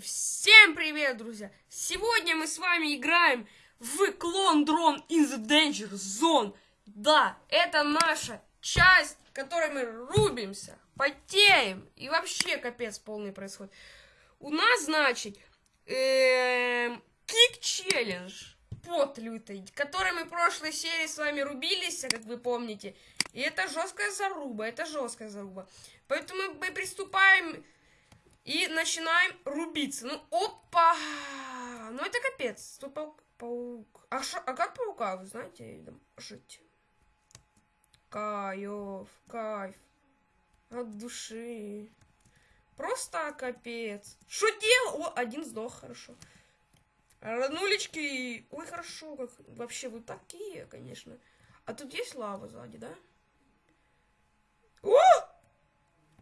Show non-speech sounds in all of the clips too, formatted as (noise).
Всем привет, друзья! Сегодня мы с вами играем в клон дрон in the danger zone. Да, это наша часть, в которой мы рубимся, потеем и вообще капец полный происходит. У нас, значит, кик челлендж под лютый, который мы в прошлой серии с вами рубились, как вы помните. И это жесткая заруба, это жесткая заруба. Поэтому мы приступаем и начинаем рубиться. Ну, опа! Ну, это капец. Тут паук. паук. А, шо, а как паука, вы знаете, жить? Кайф, кайф. От души. Просто капец. Что делал? О, один сдох, хорошо. Роднулечки. Ой, хорошо, как вообще вы такие, конечно. А тут есть лава сзади, да? О!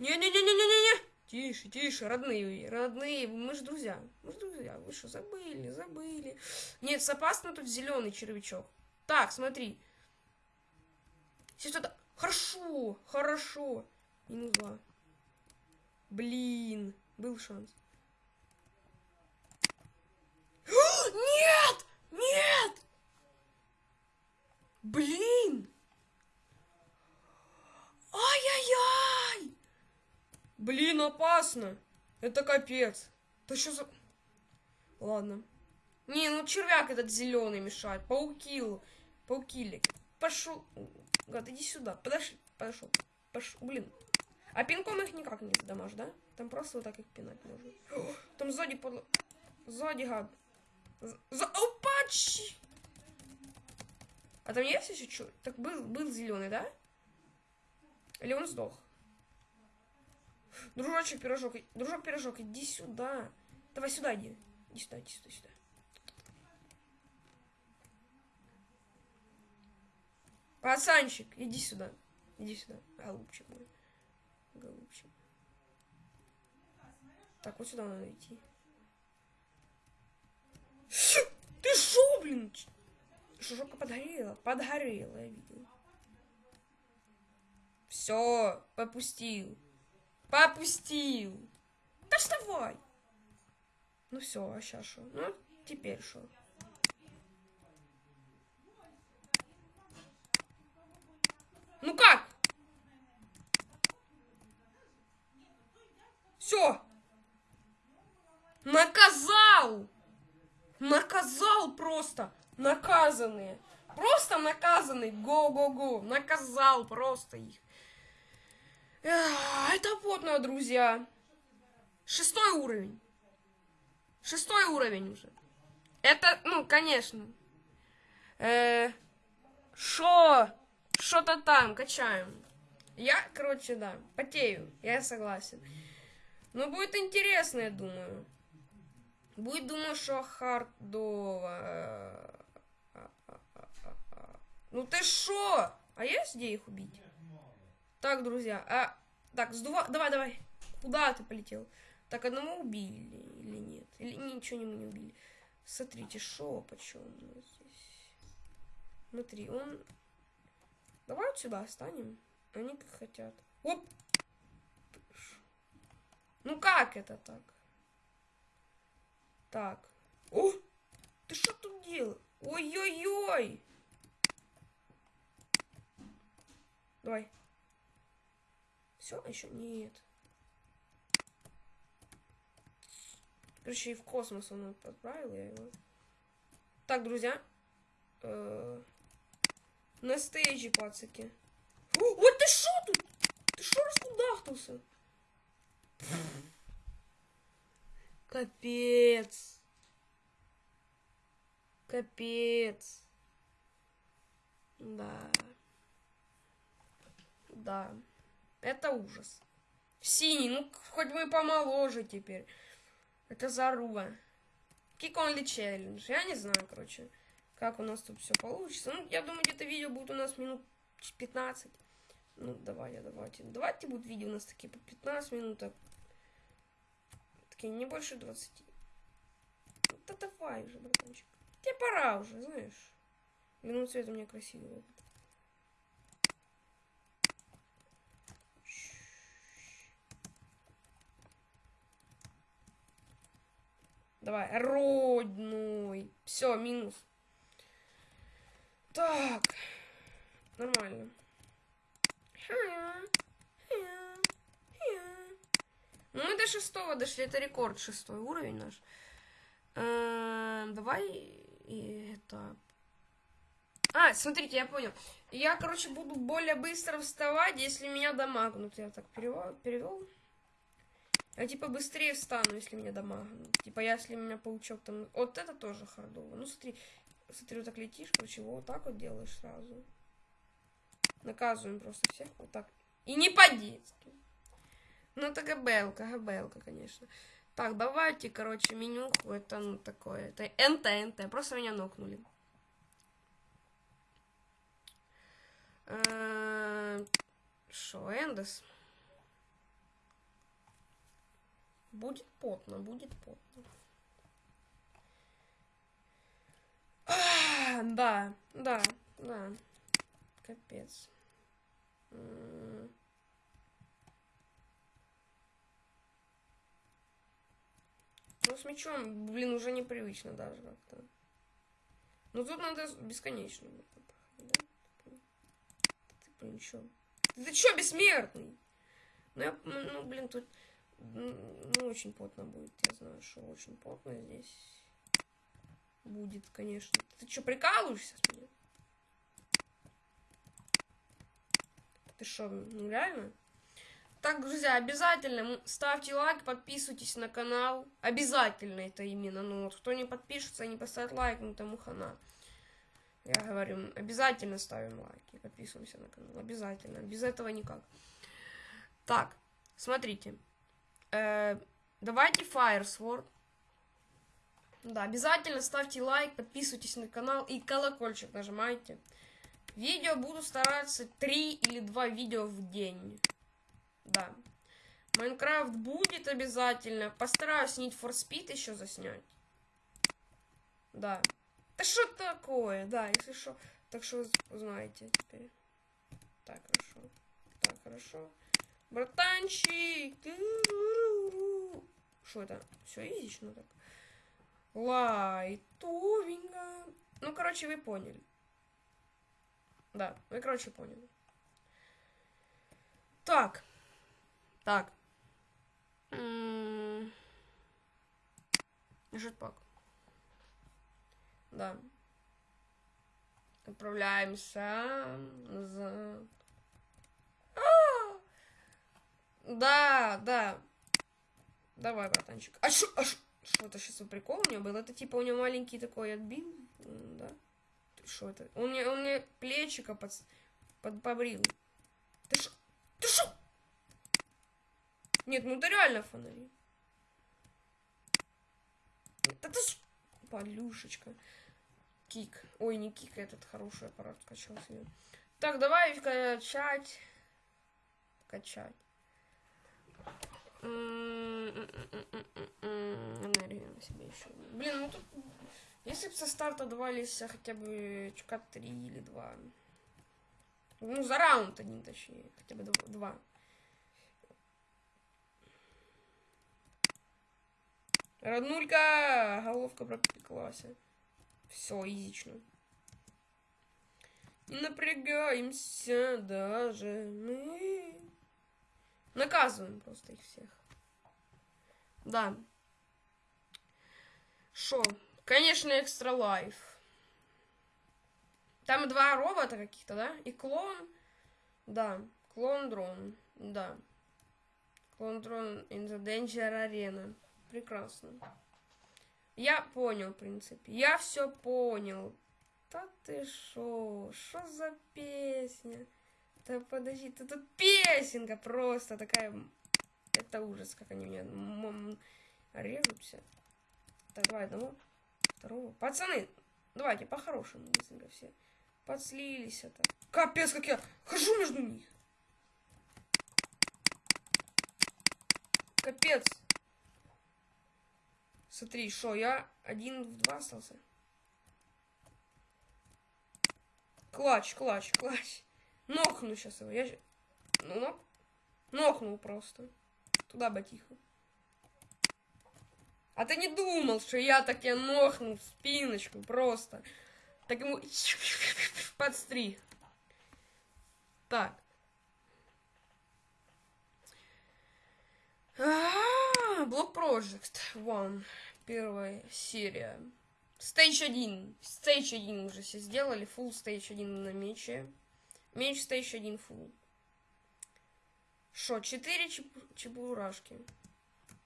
Не-не-не-не-не-не! Тише, тише, родные, родные, мы же друзья. Мы же друзья. Вы что, забыли, забыли. Нет, опасно тут зеленый червячок. Так, смотри. Сюда. Хорошо, хорошо. Минус два. Блин, был шанс. Нет! Нет! Блин! Ай-яй-яй! Блин, опасно. Это капец. Да что за... Ладно. Не, ну червяк этот зеленый мешает. Паукил. Паукили. Пошел. Гад, иди сюда. Подошли. Пошел. Пошел. Блин. А пинком их никак не задамажь, да? Там просто вот так их пинать можно. (gasps) Там сзади под... Сзади гад. За... Опачи! А там есть еще что? Так был, был зеленый, да? Или он сдох? Дружочек, пирожок. Дружок, пирожок, иди сюда. Давай сюда иди. Иди сюда, иди сюда, сюда. Пацанчик, иди сюда. Иди сюда. Голубчик мой. Голубчик. Так, вот сюда надо идти. Ты шо, блин? Шушока подгорела. Подгорела, я видел. Все, попустил. Попустил. Да вставай. Ну все, а сейчас что? Ну, теперь что? Ну как? Все. Наказал. Наказал просто. Наказанные. Просто наказанный. Го-го-го. Наказал просто их. Это потно, друзья. Шестой уровень. Шестой уровень уже. Это, ну, конечно. Э, шо? Что-то там, качаем. Я, короче, да, потею. Я согласен. Но будет интересно, я думаю. Будет, думаю, что хардово. Ну ты шо? А есть где их убить? Так, друзьья, а... Так, сдува... Давай, давай. Куда ты полетел? Так, одного убили или нет? Или ничего мы не убили? Смотрите, шо, почем у нас здесь? Смотри, он... Давай вот сюда останем. Они как хотят. Оп! Ну как это так? Так. О! Ты что тут делал? Ой-ой-ой! Давай. Все, еще нет. Короче, и в космос он отправил я его. Так, друзья. Э на стейджи, пацаки. О, вот ты шо тут? Ты шо раскудахтался? Капец. Капец. Да. Да. Это ужас. Синий, ну хоть бы помоложе теперь. Это заруба. Киконли челлендж. Я не знаю, короче, как у нас тут все получится. Ну, я думаю, где-то видео будет у нас минут 15. Ну, давай, давайте. Давайте будут видео у нас такие по 15 минут. Такие не больше 20. Да давай уже, братанчик. Тебе пора уже, знаешь. Минут цвета меня красивый. Давай, родной. Все, минус. Так. Нормально. Ну, мы до шестого дошли. Это рекорд шестой уровень наш. Эм, давай и это... А, смотрите, я понял. Я, короче, буду более быстро вставать, если меня дамагнут. Я так перевел. перевел. Я, типа, быстрее встану, если меня дамагнут. Типа, если меня паучок там... Вот это тоже хардово. Ну, смотри. Смотри, вот так летишь, короче, вот так вот делаешь сразу. Наказываем просто всех вот так. И не по-детски. Ну, это габелка, габелка, конечно. Так, давайте, короче, менюху. Это, ну, такое. Это НТ, НТ. Просто меня нокнули. Шо, Эндес? Будет потно, будет потно. А, да, да, да. Капец. Ну, с мечом, блин, уже непривычно даже как-то. Ну, тут надо бесконечно. Да? Ты, блин, чё? Ты чё, бессмертный? Ну, я, ну, блин, тут ну, очень плотно будет. Я знаю, что очень плотно здесь будет, конечно. Ты что, прикалываешься с меня? Ты что, ну реально? Так, друзья, обязательно ставьте лайк, подписывайтесь на канал. Обязательно это именно. Ну вот, кто не подпишется не поставит лайк, ну тому хана. Я говорю, обязательно ставим лайки, подписываемся на канал. Обязательно. Без этого никак. Так, смотрите. Э, давайте Fire. Да, обязательно ставьте лайк, подписывайтесь на канал и колокольчик нажимайте. Видео буду стараться 3 или 2 видео в день. Да. Майнкрафт будет обязательно. Постараюсь Need for Speed еще заснять. Да. Да что такое? Да, если что. Так что узнаете теперь. Так, хорошо. Так, хорошо. Братанчик! Что это? Все изично так. Лайтовенько. Ну, короче, вы поняли. Да, вы, короче, поняли. Так. Так. Жетпак. Да. Отправляемся назад. Да, да. Давай, братанчик. А что а что это сейчас прикол у него был? Это типа у него маленький такой отбил, да? Что это? Он мне, он мне плечика под, под побрил. Ты что? Ты что? Нет, ну это реально фонари. Да ты Подлюшечка. Кик. Ой, не кик, этот хороший аппарат скачал себе. Так, давай качать. Качать. Энергию на себе еще. Блин, ну тут... Если бы со старта давались хотя бы чка 3 или 2. Ну, за раунд один, точнее. Хотя бы два. Роднулька! Головка пропеклась. Все, изично. Не напрягаемся даже мы. Наказываем просто их всех. Да. Шо? Конечно, экстра лайф. Там два робота каких-то, да? И клон. Да. Клон дрон. Да. Клон дрон in the danger arena. Прекрасно. Я понял, в принципе. Я все понял. Да ты шо? Что за песня? Да подожди, это тут песенка просто такая... Это ужас, как они меня режутся. Так, давай одного, второго. Пацаны, давайте по-хорошему быстренько все. Подслились это. Капец, как я хожу между них. Капец. Смотри, что, я один в два остался? Клач, клач, клач. Нокну сейчас его. Я... Ну, нок... Нокнул просто. Туда бы тихо. А ты не думал, что я так я нохну в спиночку просто. Так ему (laughs) подстриг. Так. Блок Project One. Первая серия. Стейдж 1. Стейдж 1 уже все сделали. Full Stage 1 на мече. Стейдж 1 full. Шо, 4 чеб... чебурашки.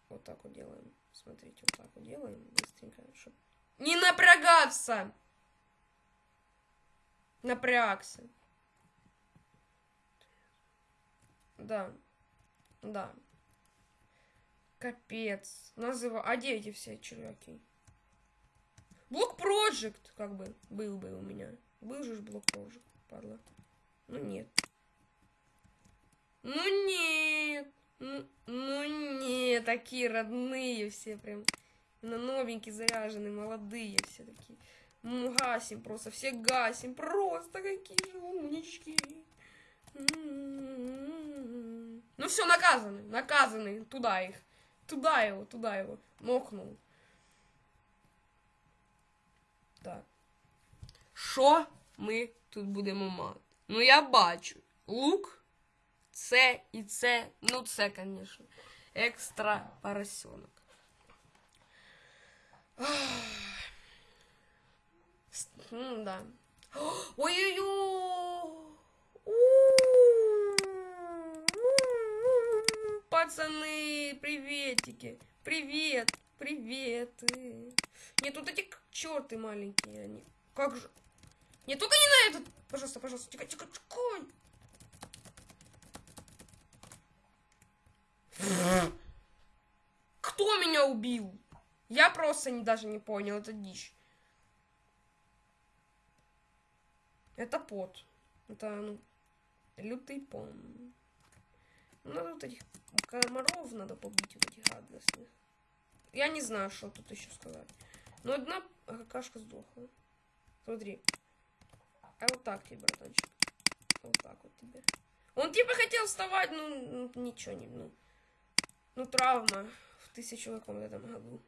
Вот так вот делаем. Смотрите, вот так вот делаем. Быстренько. Чтоб... Не напрягаться! Напрягся. Да. Да. Капец. Называ. А где эти все червяки? Блок Project, как бы, был бы у меня. Был же блок Project, падла. Ну нет. Ну нет. Ну, ну нет, такие родные все прям. На новенькие заряженные, молодые все такие. Ну, гасим просто, все гасим. Просто какие же умнички. Ну все, наказаны, наказаны. Туда их. Туда его, туда его. Мокнул. Так. Що ми тут будемо мати? Ну, я бачу. Лук. Це і це. Ну, це, звісно. Екстра поросенок. Ну, да. Ой-ой-ой! Пацаны, приветики. Привет, привет. Нет, тут эти черты маленькие, они. Как же? Нет, только не на этот. Пожалуйста, пожалуйста, тихо, тихо, тихо. Кто меня убил? Я просто не, даже не понял, это дичь. Это пот. Это, ну, лютый пон. Надо вот этих комаров надо побить, вот этих гадостных. Я не знаю, что тут еще сказать. Но одна какашка сдохла. Смотри. А вот так тебе, братанчик. Вот так вот тебе. Он типа хотел вставать, ну, ну, ничего не, ну. Ну, травма в тысячу каком этом году.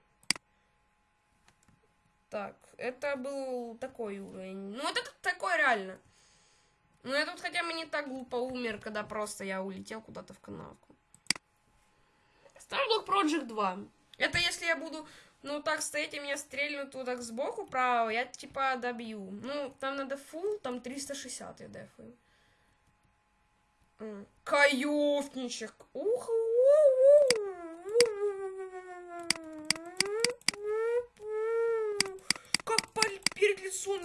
Так, это был такой уровень. Ну, это такой реально. Ну, я тут хотя бы не так глупо умер, когда просто я улетел куда-то в канавку. Starblock Project 2. Это если я буду, ну, так стоять, и меня стрельнут вот так сбоку право, я типа добью. Ну, там надо фул, там 360 я дефаю. М, Каёвничек. Ух, как паль- перед лицом.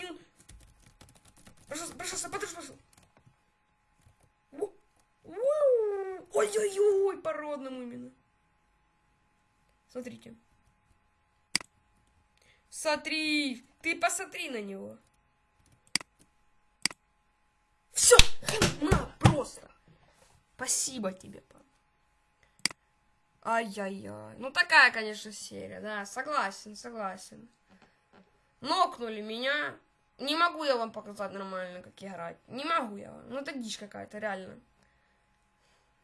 Пожалуйста, пожалуйста, подожди, пожалуйста. Ой-ой-ой, по родному именно. Смотрите. Смотри, ты посмотри на него. Все, на, просто. Спасибо тебе, пап. Ай-яй-яй. Ну такая, конечно, серия, да, согласен, согласен. Нокнули меня. Не могу я вам показать нормально, как играть. Не могу я вам. Ну это дичь какая-то, реально.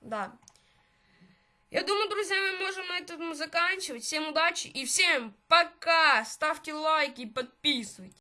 Да. Я думаю, друзья, мы можем на этом заканчивать. Всем удачи и всем пока. Ставьте лайки и подписывайтесь.